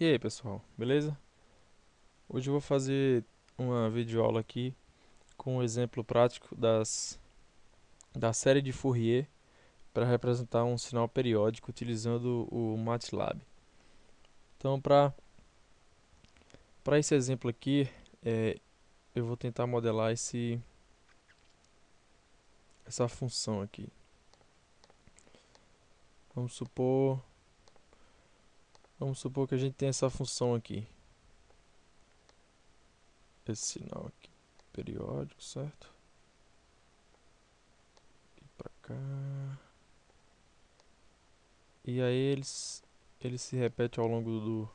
E aí pessoal, beleza? Hoje eu vou fazer uma videoaula aqui com um exemplo prático das, da série de Fourier para representar um sinal periódico utilizando o MATLAB. Então para esse exemplo aqui, é, eu vou tentar modelar esse, essa função aqui. Vamos supor Vamos supor que a gente tem essa função aqui. Esse sinal aqui, periódico, certo? Aqui pra cá. E aí eles, ele se repete ao longo do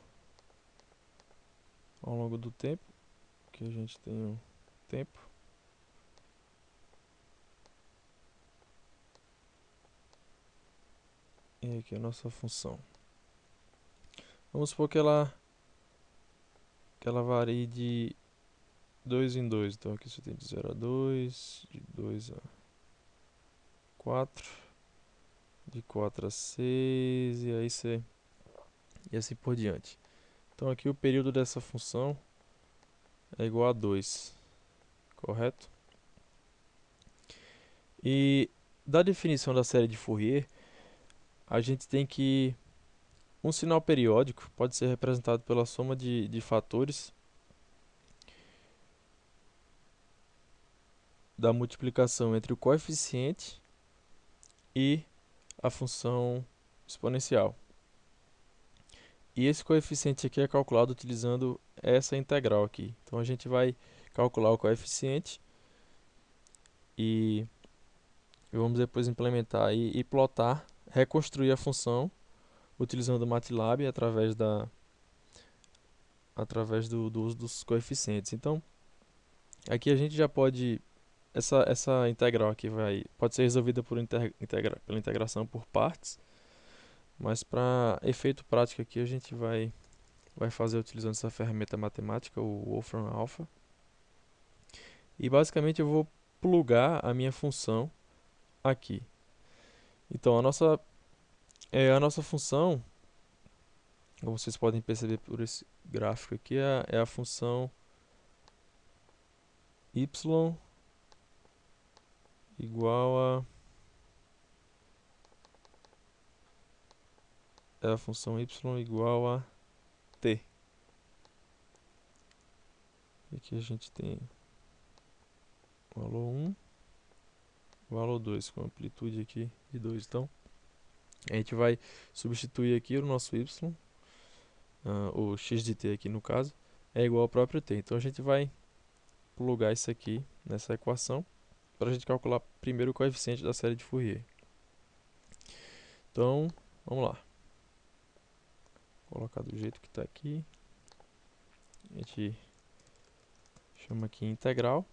ao longo do tempo, que a gente tem um tempo. E aqui é a nossa função. Vamos supor que ela que ela varie de 2 em 2. Então aqui você tem de 0 a 2, de 2 a 4, de 4 a 6 e aí você e assim por diante. Então aqui o período dessa função é igual a 2, correto? E da definição da série de Fourier, a gente tem que um sinal periódico pode ser representado pela soma de, de fatores da multiplicação entre o coeficiente e a função exponencial. E esse coeficiente aqui é calculado utilizando essa integral aqui. Então a gente vai calcular o coeficiente e vamos depois implementar e, e plotar, reconstruir a função utilizando o MATLAB através da através do, do, uso dos coeficientes. Então, aqui a gente já pode essa essa integral aqui vai pode ser resolvida por integra, pela integração por partes, mas para efeito prático aqui a gente vai vai fazer utilizando essa ferramenta matemática, o Wolfram Alpha. E basicamente eu vou plugar a minha função aqui. Então a nossa é, a nossa função, como vocês podem perceber por esse gráfico aqui, é, é a função y igual a é a função y igual a t. E aqui a gente tem valor 1, valor 2, com amplitude aqui de 2. Então, a gente vai substituir aqui o nosso y, uh, o x de t aqui no caso, é igual ao próprio t. Então a gente vai plugar isso aqui nessa equação para a gente calcular primeiro o coeficiente da série de Fourier. Então, vamos lá. Vou colocar do jeito que está aqui. A gente chama aqui integral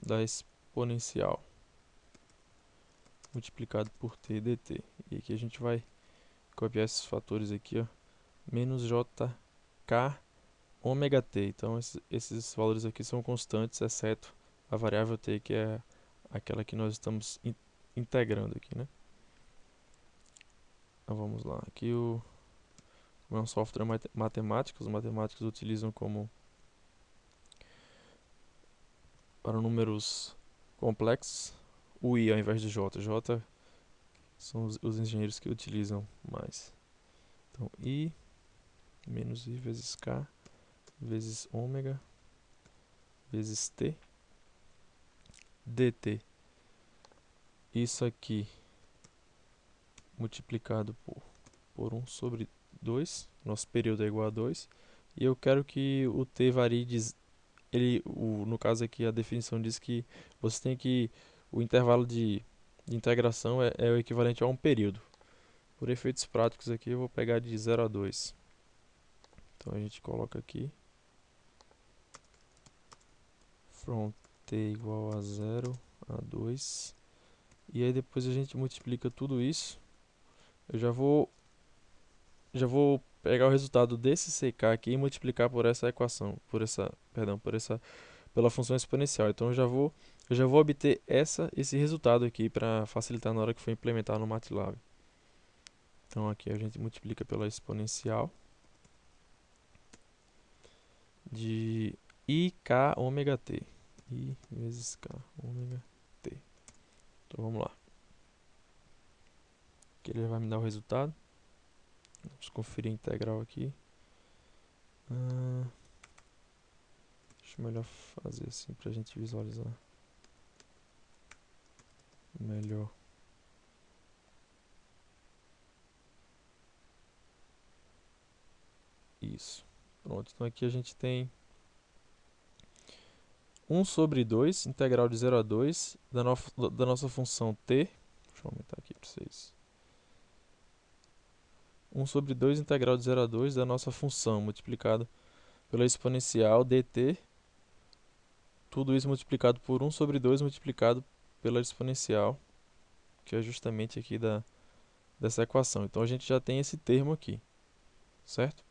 da exponencial multiplicado por t dt. E aqui a gente vai copiar esses fatores aqui, ó, menos jk ômega t. Então esses, valores aqui são constantes, exceto a variável t, que é aquela que nós estamos in integrando aqui, né? Então vamos lá. Aqui o é um software matemático, os matemáticos utilizam como para números complexos o i ao invés do j. j são os, os engenheiros que utilizam mais. Então, i menos i vezes k vezes ômega vezes t dt. Isso aqui multiplicado por, por 1 sobre 2, nosso período é igual a 2, e eu quero que o t varie de... Ele, o, no caso aqui a definição diz que você tem que o intervalo de, de integração é, é, o equivalente a um período. Por efeitos práticos aqui eu vou pegar de 0 a 2. Então a gente coloca aqui from t igual a 0 a 2. E aí depois a gente multiplica tudo isso. Eu já vou já vou pegar o resultado desse CK aqui e multiplicar por essa equação, por essa, perdão, por essa pela função exponencial. Então eu já vou eu já vou obter essa, esse resultado aqui para facilitar na hora que for implementar no MATLAB. Então aqui a gente multiplica pela exponencial. de ik ômega t. i vezes k ômega t. Então vamos lá. Aqui ele vai me dar o resultado. Vamos conferir a integral aqui. Ah, acho melhor fazer assim para a gente visualizar melhor. Isso. Pronto, então aqui a gente tem 1 sobre 2, integral de 0 a 2, da, no, da nossa função t. Deixa eu aumentar aqui para vocês. 1 sobre 2 integral de 0 a 2 da nossa função multiplicado pela exponencial dt. Tudo isso multiplicado por 1 sobre 2 multiplicado pela exponencial, que é justamente aqui da, dessa equação. Então a gente já tem esse termo aqui, certo?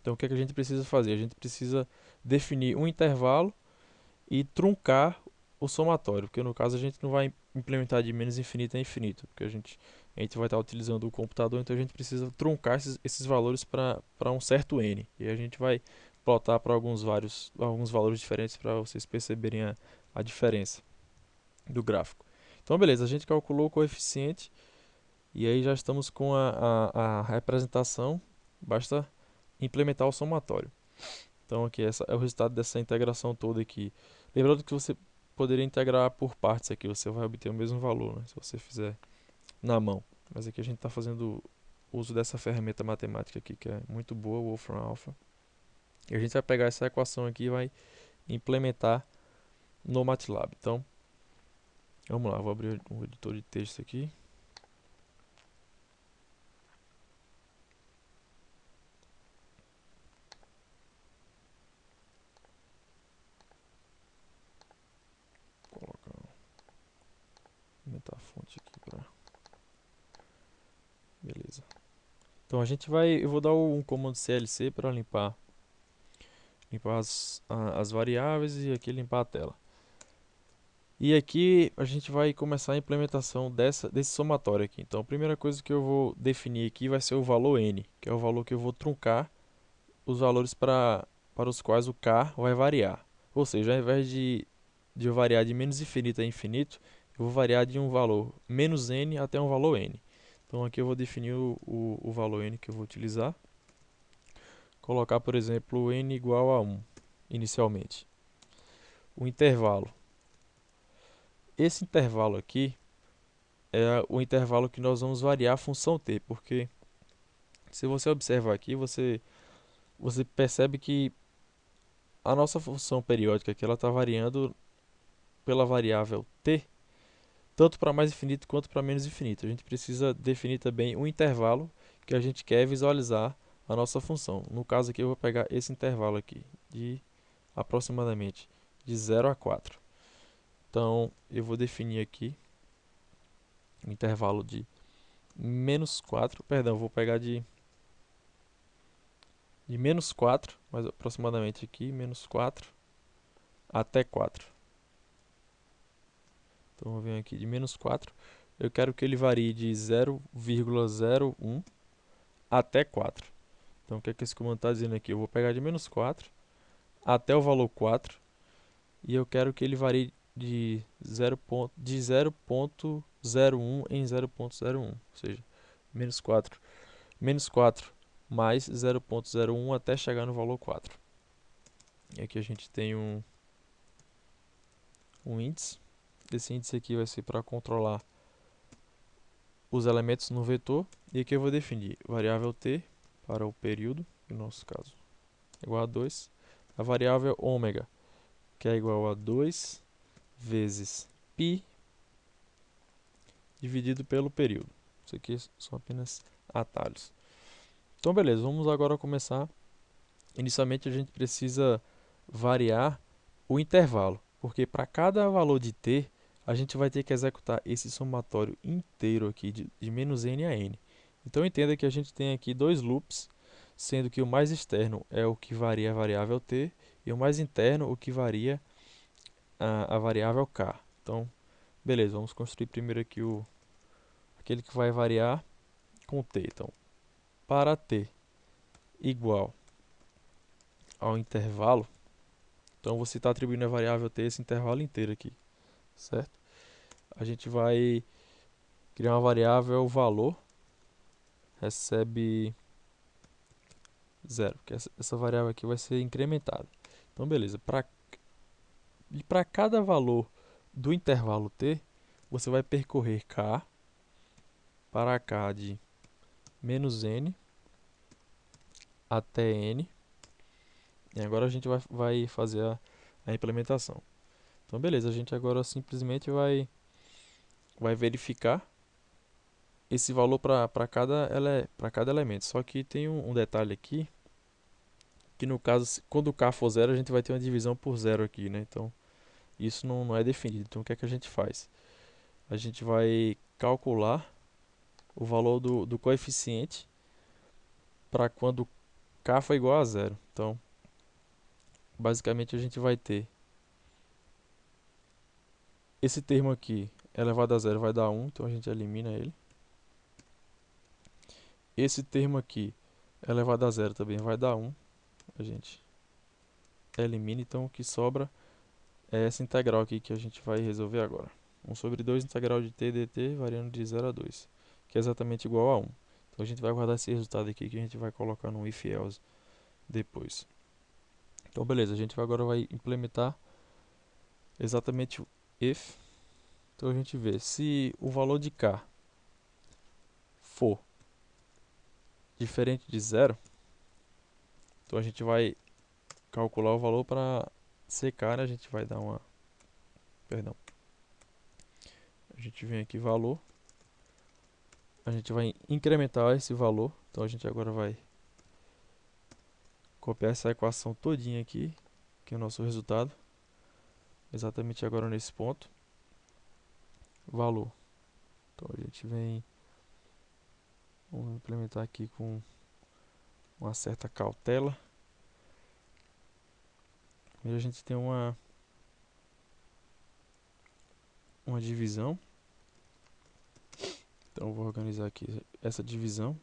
Então o que, é que a gente precisa fazer? A gente precisa definir um intervalo e truncar o somatório, porque no caso a gente não vai implementar de menos infinito a infinito, porque a gente, a gente vai estar utilizando o computador, então a gente precisa truncar esses, esses valores para um certo n. E a gente vai plotar para alguns, vários, alguns valores diferentes para vocês perceberem a, a diferença do gráfico. Então beleza, a gente calculou o coeficiente e aí já estamos com a, a, a representação, basta implementar o somatório. Então aqui essa é o resultado dessa integração toda aqui. Lembrando que você poderia integrar por partes aqui, você vai obter o mesmo valor, né, se você fizer na mão. Mas aqui a gente está fazendo uso dessa ferramenta matemática aqui, que é muito boa, Wolfram Alpha. E a gente vai pegar essa equação aqui e vai implementar no MATLAB. Então, vamos lá, vou abrir o editor de texto aqui. aumentar a fonte aqui para... Beleza. Então a gente vai... Eu vou dar um comando CLC para limpar limpar as, as variáveis e aqui limpar a tela. E aqui a gente vai começar a implementação dessa, desse somatório aqui. Então a primeira coisa que eu vou definir aqui vai ser o valor n, que é o valor que eu vou truncar os valores para, para os quais o k vai variar. Ou seja, ao invés de, de eu variar de menos infinito a infinito, eu vou variar de um valor menos n até um valor n. Então aqui eu vou definir o, o, o valor n que eu vou utilizar. Colocar, por exemplo, n igual a 1, inicialmente. O intervalo. Esse intervalo aqui é o intervalo que nós vamos variar a função t, porque se você observar aqui, você, você percebe que a nossa função periódica aqui está variando pela variável t tanto para mais infinito quanto para menos infinito. A gente precisa definir também um intervalo que a gente quer visualizar a nossa função. No caso aqui eu vou pegar esse intervalo aqui, de aproximadamente de 0 a 4. Então eu vou definir aqui um intervalo de menos 4, perdão, vou pegar de, de menos 4, mas aproximadamente aqui, menos 4 até 4. Então, vou vir aqui de menos 4. Eu quero que ele varie de 0,01 até 4. Então, o que, é que esse comando está dizendo aqui? Eu vou pegar de menos 4 até o valor 4. E eu quero que ele varie de 0.01 de 0 em 0.01. Ou seja, menos 4, menos 4 mais 0.01 até chegar no valor 4. E aqui a gente tem um, um índice esse índice aqui vai ser para controlar os elementos no vetor. E aqui eu vou definir variável t para o período, no nosso caso, igual a 2. A variável ômega, que é igual a 2 vezes π dividido pelo período. Isso aqui são apenas atalhos. Então, beleza, vamos agora começar. Inicialmente, a gente precisa variar o intervalo, porque para cada valor de t, a gente vai ter que executar esse somatório inteiro aqui de, de menos n a n. Então entenda que a gente tem aqui dois loops, sendo que o mais externo é o que varia a variável t e o mais interno o que varia a, a variável k. Então, beleza, vamos construir primeiro aqui o aquele que vai variar com t. Então, para t igual ao intervalo, então você está atribuindo a variável t esse intervalo inteiro aqui, certo? A gente vai criar uma variável valor recebe zero, que essa, essa variável aqui vai ser incrementada. Então, beleza. Pra, e para cada valor do intervalo t, você vai percorrer k para k de menos n até n. E agora a gente vai, vai fazer a, a implementação. Então, beleza. A gente agora simplesmente vai, vai verificar esse valor para cada, ele, cada elemento. Só que tem um, um, detalhe aqui, que no caso, quando k for zero, a gente vai ter uma divisão por zero aqui, né? Então, isso não, não é definido. Então, o que é que a gente faz? A gente vai calcular o valor do, do coeficiente para quando k for igual a zero. Então, basicamente, a gente vai ter esse termo aqui elevado a zero vai dar 1, então a gente elimina ele. Esse termo aqui elevado a zero também vai dar 1. A gente elimina, então o que sobra é essa integral aqui que a gente vai resolver agora. 1 sobre 2 integral de t dt variando de 0 a 2, que é exatamente igual a 1. Então a gente vai guardar esse resultado aqui que a gente vai colocar no if else depois. Então beleza, a gente agora vai implementar exatamente o if. Então a gente vê se o valor de k for diferente de zero, então a gente vai calcular o valor para secar, né? a gente vai dar uma, perdão, a gente vem aqui valor, a gente vai incrementar esse valor, então a gente agora vai copiar essa equação todinha aqui, que é o nosso resultado, exatamente agora nesse ponto, valor, então a gente vem Vamos implementar aqui com uma certa cautela. E a gente tem uma uma divisão. Então vou organizar aqui essa divisão.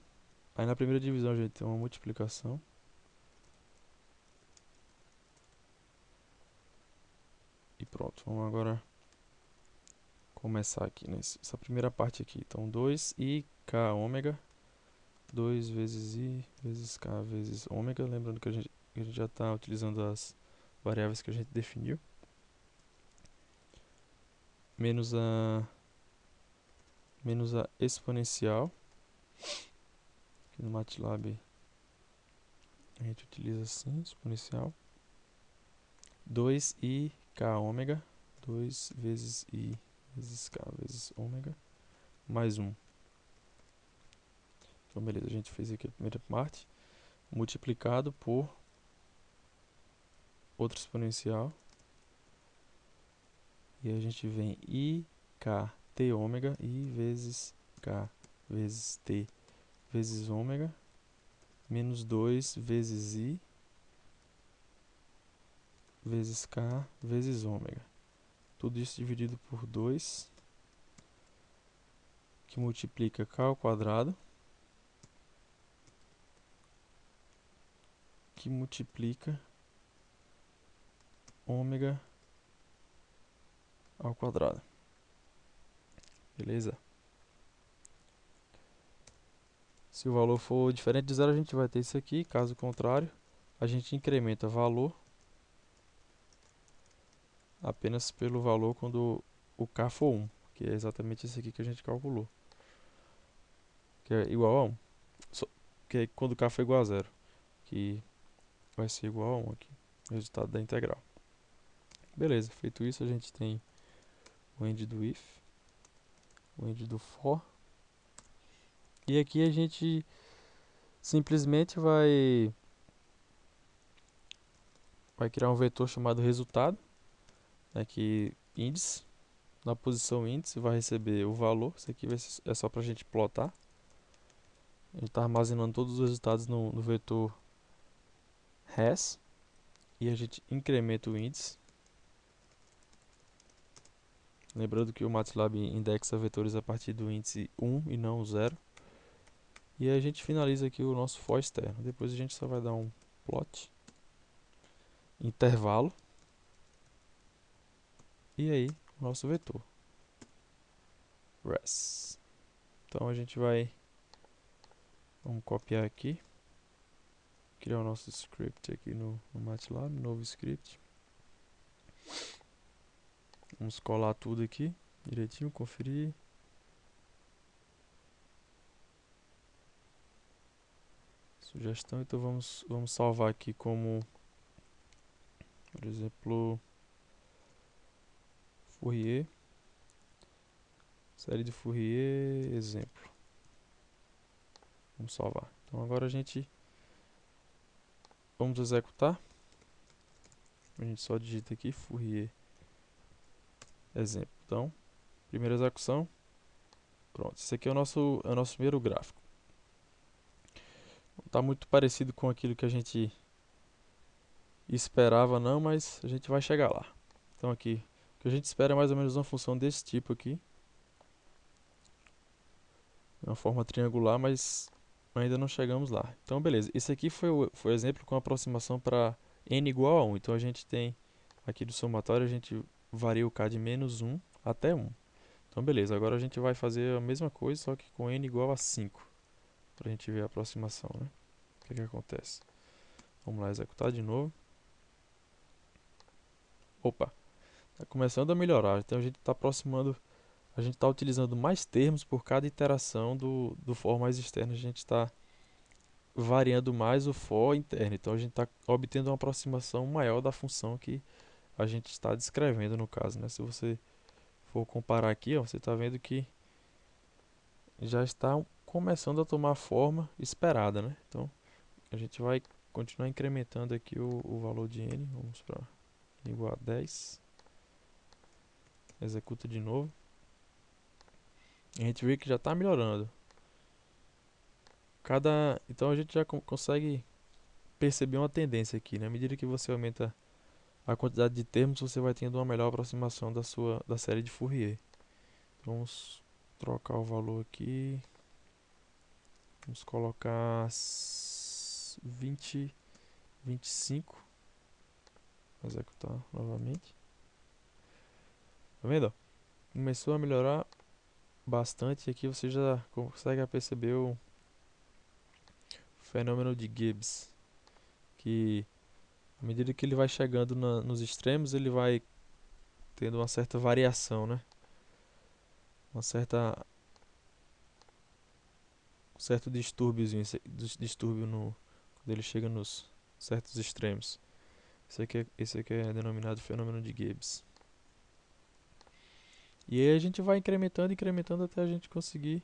Aí na primeira divisão a gente tem uma multiplicação. E pronto, vamos agora começar aqui nessa primeira parte aqui. Então 2 e k ômega 2 vezes i vezes k vezes ômega, lembrando que a gente, a gente já está utilizando as variáveis que a gente definiu, menos a menos a exponencial, que no MATLAB a gente utiliza assim, exponencial, 2i k ômega, 2 vezes i vezes k vezes ômega, mais 1. Então, beleza, a gente fez aqui a primeira parte, multiplicado por outro exponencial. E a gente vem i, k, t ômega, i vezes k vezes t vezes ômega, menos 2 vezes i, vezes k, vezes ômega. Tudo isso dividido por 2, que multiplica k ao quadrado, que multiplica ômega ao quadrado. Beleza? Se o valor for diferente de zero, a gente vai ter isso aqui. Caso contrário, a gente incrementa valor apenas pelo valor quando o k for 1, que é exatamente esse aqui que a gente calculou. Que é igual a 1. que é quando k for igual a zero. Que vai ser igual a 1 aqui, o resultado da integral. Beleza, feito isso a gente tem o end do if, o end do for, e aqui a gente simplesmente vai vai criar um vetor chamado resultado, aqui né, índice, na posição índice vai receber o valor, isso aqui ser, é só para a gente plotar, a gente está armazenando todos os resultados no, no vetor res. E a gente incrementa o índice. Lembrando que o MATLAB indexa vetores a partir do índice 1 e não 0. E a gente finaliza aqui o nosso for externo. Depois a gente só vai dar um plot. intervalo. E aí, o nosso vetor. Res. Então a gente vai vamos copiar aqui. Criar o nosso script aqui no, no MATLAB, novo script. Vamos colar tudo aqui direitinho, conferir. Sugestão, então vamos, vamos salvar aqui como, por exemplo, Fourier, série de Fourier, exemplo. Vamos salvar. Então agora a gente, vamos executar. A gente só digita aqui Fourier, exemplo. Então, primeira execução, pronto. Esse aqui é o nosso, é o nosso primeiro gráfico está muito parecido com aquilo que a gente esperava não, mas a gente vai chegar lá. Então aqui, o que a gente espera é mais ou menos uma função desse tipo aqui. É uma forma triangular, mas ainda não chegamos lá. Então beleza, esse aqui foi o, foi o exemplo com aproximação para n igual a 1. Então a gente tem aqui do somatório, a gente varia o k de menos 1 até 1. Então beleza, agora a gente vai fazer a mesma coisa, só que com n igual a 5 para a gente ver a aproximação, né? O que, que acontece? Vamos lá executar de novo. Opa, está começando a melhorar. Então a gente está aproximando, a gente está utilizando mais termos por cada iteração do, do for mais externo. A gente está variando mais o for interno. Então a gente está obtendo uma aproximação maior da função que a gente está descrevendo no caso. Né? Se você for comparar aqui, ó, você está vendo que já está começando a tomar a forma esperada, né? Então, a gente vai continuar incrementando aqui o, o valor de n, vamos para igual a 10. Executa de novo. a gente vê que já está melhorando. Cada, então a gente já consegue perceber uma tendência aqui, né? À medida que você aumenta a quantidade de termos, você vai tendo uma melhor aproximação da sua da série de Fourier. Vamos trocar o valor aqui. Vamos colocar 20, 25. Executar novamente. Tá vendo? Começou a melhorar bastante. Aqui você já consegue perceber o fenômeno de Gibbs. Que à medida que ele vai chegando na, nos extremos, ele vai tendo uma certa variação, né? Uma certa certo distúrbiozinho, distúrbio no, quando ele chega nos certos extremos. Esse aqui, é, esse aqui é denominado fenômeno de Gibbs. E aí a gente vai incrementando, incrementando até a gente conseguir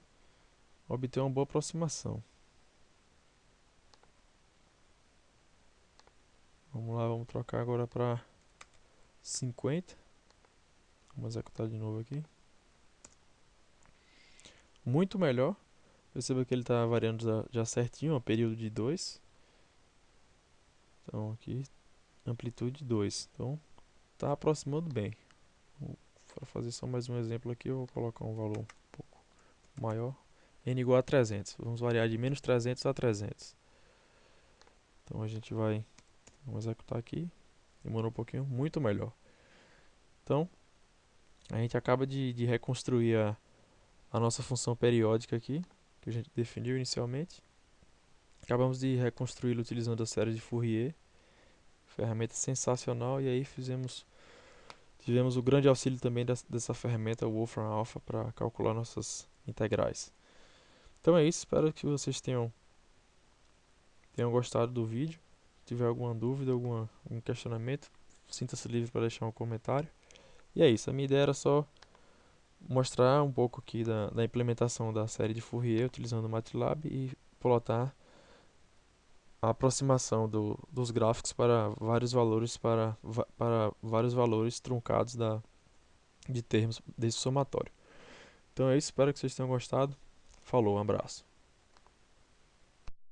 obter uma boa aproximação. Vamos lá, vamos trocar agora para 50. Vamos executar de novo aqui. Muito melhor. Perceba que ele está variando já, já certinho, ó, período de 2. Então aqui, amplitude 2. Então, está aproximando bem. Para fazer só mais um exemplo aqui, eu vou colocar um valor um pouco maior. n igual a 300. Vamos variar de menos 300 a 300. Então a gente vai vamos executar aqui. Demorou um pouquinho, muito melhor. Então, a gente acaba de, de reconstruir a, a nossa função periódica aqui que a gente definiu inicialmente. Acabamos de reconstruí-lo utilizando a série de Fourier, ferramenta sensacional, e aí fizemos tivemos o grande auxílio também dessa ferramenta Wolfram Alpha para calcular nossas integrais. Então é isso, espero que vocês tenham tenham gostado do vídeo. Tiver alguma dúvida, alguma, algum questionamento, sinta-se livre para deixar um comentário. E é isso, a minha ideia era só mostrar um pouco aqui da, da implementação da série de Fourier utilizando o MATLAB e plotar a aproximação do, dos gráficos para vários valores para, para vários valores truncados da, de termos desse somatório. Então é isso, espero que vocês tenham gostado. Falou, um abraço.